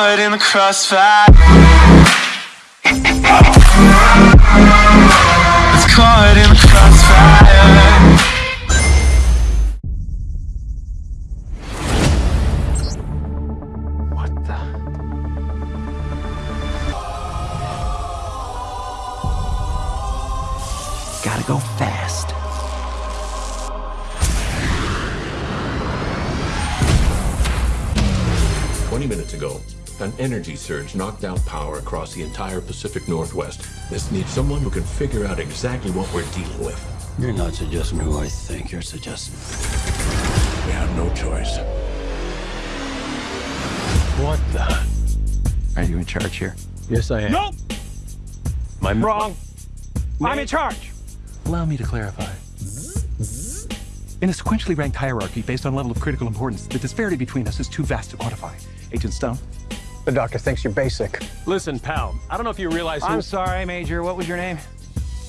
caught in the crossfire. It's caught in the crossfire. What the? Gotta go fast. Twenty minutes ago, an energy surge knocked out power across the entire Pacific Northwest. This needs someone who can figure out exactly what we're dealing with. You're not suggesting who I think you're suggesting. We have no choice. What the? Are you in charge here? Yes, I am. Nope! My Wrong. I'm in charge. Allow me to clarify. In a sequentially ranked hierarchy based on level of critical importance, the disparity between us is too vast to quantify. Agent Stone? The doctor thinks you're basic. Listen, pal, I don't know if you realize who... I'm sorry, Major. What was your name?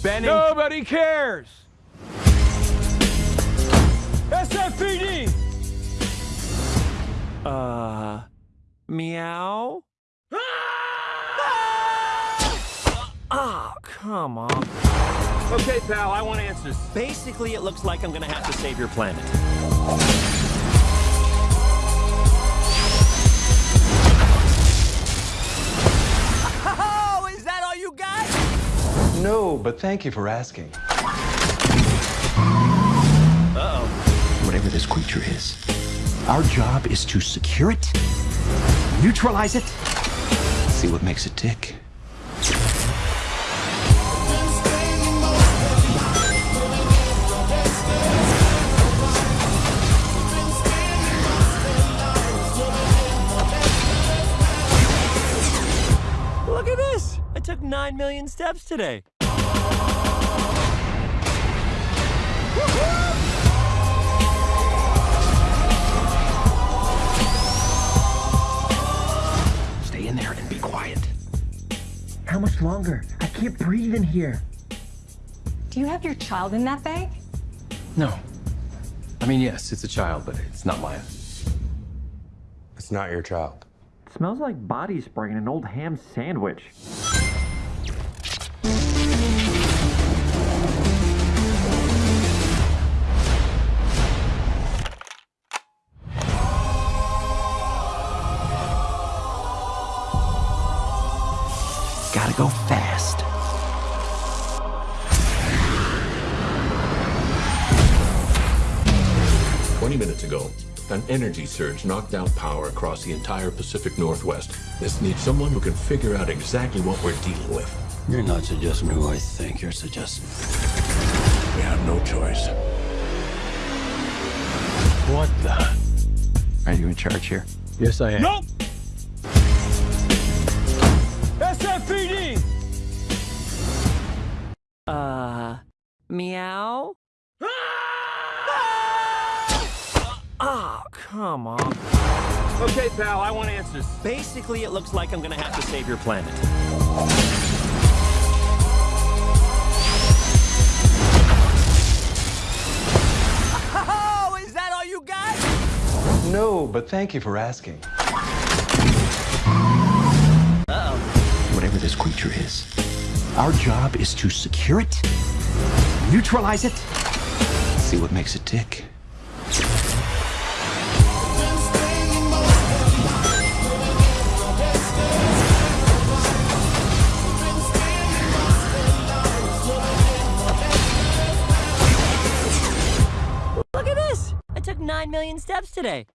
Benning... Nobody cares! SFPD! Uh... Meow? Ah, come on. Okay, pal, I want answers. Basically, it looks like I'm gonna have to save your planet. But thank you for asking. Uh-oh. Whatever this creature is, our job is to secure it, neutralize it, see what makes it tick. Look at this! I took 9 million steps today. Stay in there and be quiet. How much longer? I can't breathe in here. Do you have your child in that bag? No. I mean, yes, it's a child, but it's not mine. It's not your child. smells like body spray in an old ham sandwich. Gotta go fast. Twenty minutes ago, an energy surge knocked out power across the entire Pacific Northwest. This needs someone who can figure out exactly what we're dealing with. You're not suggesting who I think you're suggesting. We have no choice. What the? Are you in charge here? Yes, I am. Nope! SFPD! Uh... Meow? Ah, come on. Okay, pal, I want answers. Basically, it looks like I'm gonna have to save your planet. Oh, is that all you got? No, but thank you for asking. This creature is, our job is to secure it, neutralize it, see what makes it tick. Look at this! I took 9 million steps today.